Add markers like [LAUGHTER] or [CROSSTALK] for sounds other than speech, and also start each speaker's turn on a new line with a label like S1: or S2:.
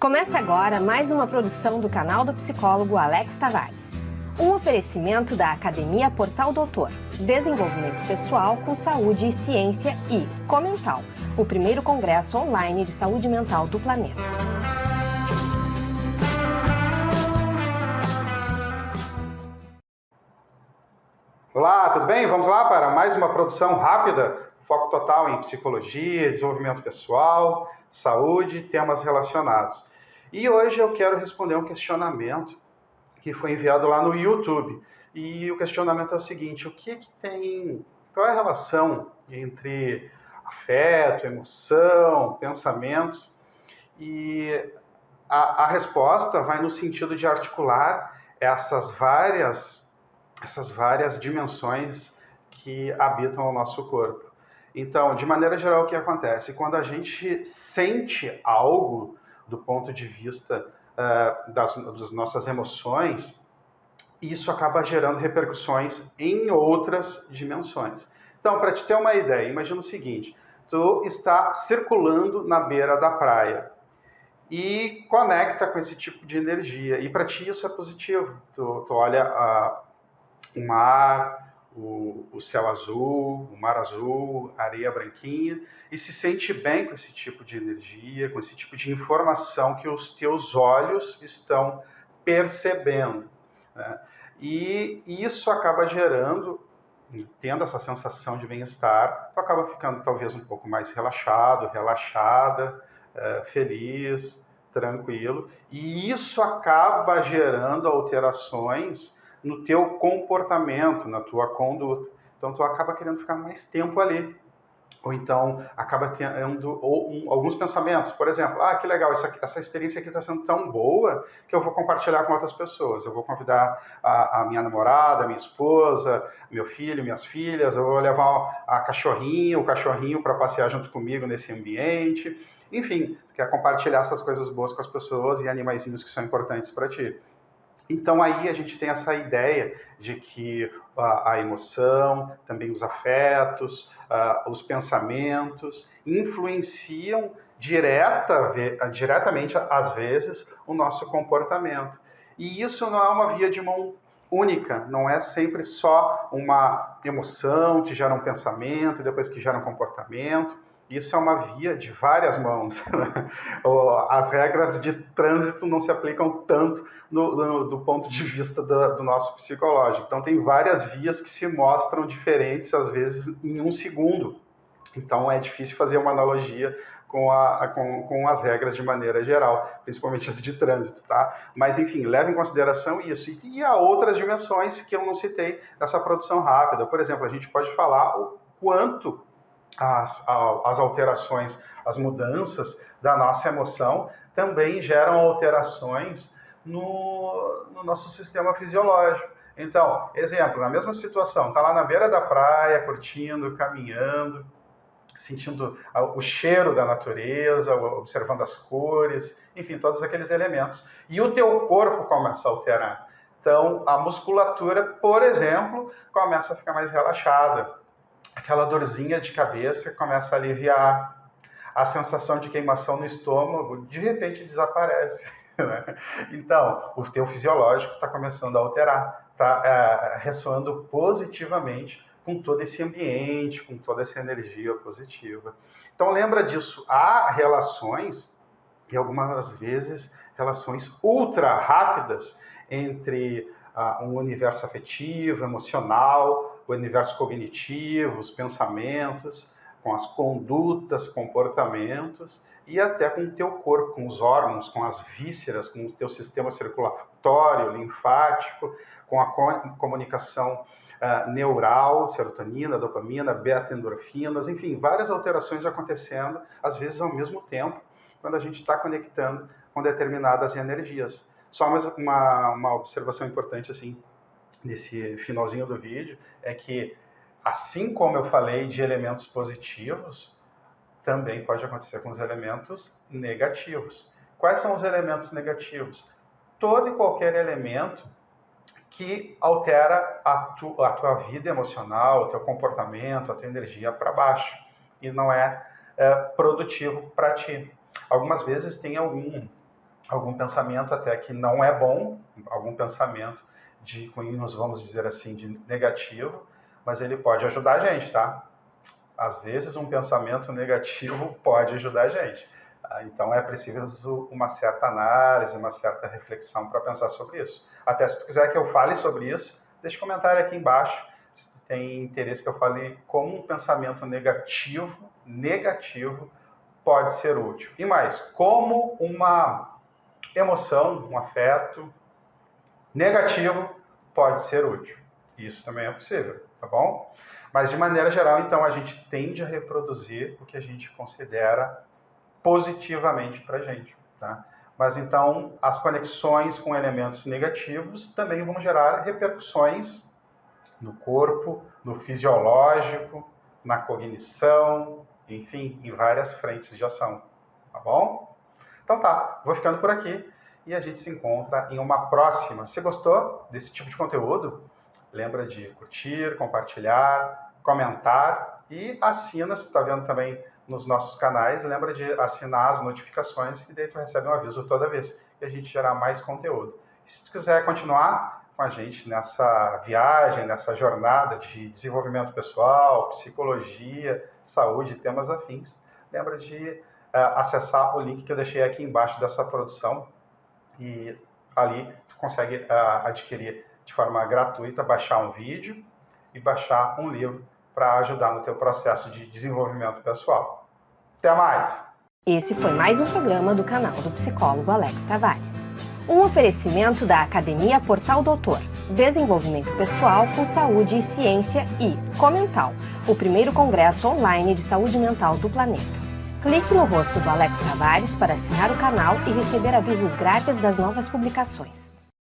S1: Começa agora mais uma produção do canal do psicólogo Alex Tavares. Um oferecimento da Academia Portal Doutor, Desenvolvimento Pessoal com Saúde e Ciência e Comental, o primeiro congresso online de saúde mental do planeta.
S2: Olá, tudo bem? Vamos lá para mais uma produção rápida, foco total em psicologia, desenvolvimento pessoal, saúde temas relacionados. E hoje eu quero responder um questionamento que foi enviado lá no YouTube. E o questionamento é o seguinte: o que, que tem. Qual é a relação entre afeto, emoção, pensamentos? E a, a resposta vai no sentido de articular essas várias, essas várias dimensões que habitam o nosso corpo. Então, de maneira geral, o que acontece? Quando a gente sente algo, do ponto de vista uh, das, das nossas emoções, isso acaba gerando repercussões em outras dimensões. Então, para te ter uma ideia, imagina o seguinte: tu está circulando na beira da praia e conecta com esse tipo de energia. E para ti isso é positivo. Tu, tu olha uh, o mar, o, o céu azul, o mar azul, a areia branquinha, e se sente bem com esse tipo de energia, com esse tipo de informação que os teus olhos estão percebendo. Né? E isso acaba gerando, tendo essa sensação de bem-estar, tu acaba ficando talvez um pouco mais relaxado, relaxada, é, feliz, tranquilo, e isso acaba gerando alterações no teu comportamento, na tua conduta. Então tu acaba querendo ficar mais tempo ali. Ou então acaba tendo ou, um, alguns pensamentos, por exemplo, ah, que legal, aqui, essa experiência aqui está sendo tão boa que eu vou compartilhar com outras pessoas. Eu vou convidar a, a minha namorada, a minha esposa, meu filho, minhas filhas, eu vou levar a cachorrinha, o cachorrinho para passear junto comigo nesse ambiente. Enfim, quer compartilhar essas coisas boas com as pessoas e animaizinhos que são importantes para ti. Então aí a gente tem essa ideia de que a, a emoção, também os afetos, uh, os pensamentos influenciam direta, diretamente, às vezes, o nosso comportamento. E isso não é uma via de mão única, não é sempre só uma emoção que gera um pensamento depois que gera um comportamento isso é uma via de várias mãos. Né? As regras de trânsito não se aplicam tanto no, no, do ponto de vista do, do, nosso psicológico. Então, tem várias vias que se mostram diferentes, às vezes, em um segundo. Então, é difícil fazer uma analogia com, a, com, com as regras de maneira geral, principalmente as de trânsito, tá? Mas, enfim, leve em consideração isso. E, e há outras dimensões que eu não citei nessa produção rápida. Por exemplo, a gente pode falar o quanto as, as alterações, as mudanças da nossa emoção também geram alterações no, no nosso sistema fisiológico. Então, exemplo, na mesma situação, está lá na beira da praia, curtindo, caminhando, sentindo o cheiro da natureza, observando as cores, enfim, todos aqueles elementos. E o teu corpo começa a alterar. Então, a musculatura, por exemplo, começa a ficar mais relaxada aquela dorzinha de cabeça começa a aliviar, a sensação de queimação no estômago de repente desaparece. [LAUGHS] Né? Então, o teu fisiológico está começando a alterar, está é, ressoando positivamente com todo esse ambiente, com toda essa energia positiva. Então, lembra disso, há relações, e algumas vezes relações ultra rápidas entre uh, um universo afetivo, emocional, o universo cognitivo, os pensamentos, com as condutas, comportamentos e até com o teu corpo, com os órgãos, com as vísceras, com o teu sistema circulatório, linfático, com a comunicação uh, neural, serotonina, dopamina, beta-endorfinas, enfim, várias alterações acontecendo, às vezes ao mesmo tempo, quando a gente está conectando com determinadas energias. Só mais uma, uma observação importante, assim, nesse finalzinho do vídeo, é que, assim como eu falei de elementos positivos, também pode acontecer com os elementos negativos. Quais são os elementos negativos? Todo e qualquer elemento que altera a, tu, a tua vida emocional, o teu comportamento, a tua energia para baixo e não é, é produtivo para ti. Algumas vezes tem algum algum pensamento até que não é bom, algum pensamento de cunhos, vamos dizer assim, de negativo, mas ele pode ajudar a gente, tá? Às vezes um pensamento negativo [LAUGHS] pode ajudar a gente. Tá? Então é preciso uma certa análise, uma certa reflexão para pensar sobre isso. Até se tu quiser que eu fale sobre isso, deixa um comentário aqui embaixo se tu tem interesse que eu fale como um pensamento negativo, negativo, pode ser útil. E mais, como uma emoção, um afeto negativo pode ser útil. Isso também é possível, tá bom? Mas de maneira geral, então, a gente tende a reproduzir o que a gente considera positivamente para a gente, tá? Mas então, as conexões com elementos negativos também vão gerar repercussões no corpo, no fisiológico, na cognição, enfim, em várias frentes de ação, tá bom? Então tá, vou ficando por aqui e a gente se encontra em uma próxima. Se gostou desse tipo de conteúdo, lembra de curtir, compartilhar, comentar e assina, se está vendo também nos nossos canais, lembra de assinar as notificações e daí tu recebe um aviso toda vez que a gente gerar mais conteúdo. E se tu quiser continuar com a gente nessa viagem, nessa jornada de desenvolvimento pessoal, psicologia, saúde e temas afins, lembra de uh, acessar o link que eu deixei aqui embaixo dessa produção e ali tu consegue uh, adquirir de forma gratuita, baixar um vídeo e baixar um livro para ajudar no teu processo de desenvolvimento pessoal. Até mais!
S1: Esse foi mais um programa do canal do psicólogo Alex Tavares. Um oferecimento da Academia Portal Doutor, Desenvolvimento Pessoal com Saúde e Ciência e Comental, o primeiro congresso online de saúde mental do planeta. Clique no rosto do Alex Tavares para assinar o canal e receber avisos grátis das novas publicações.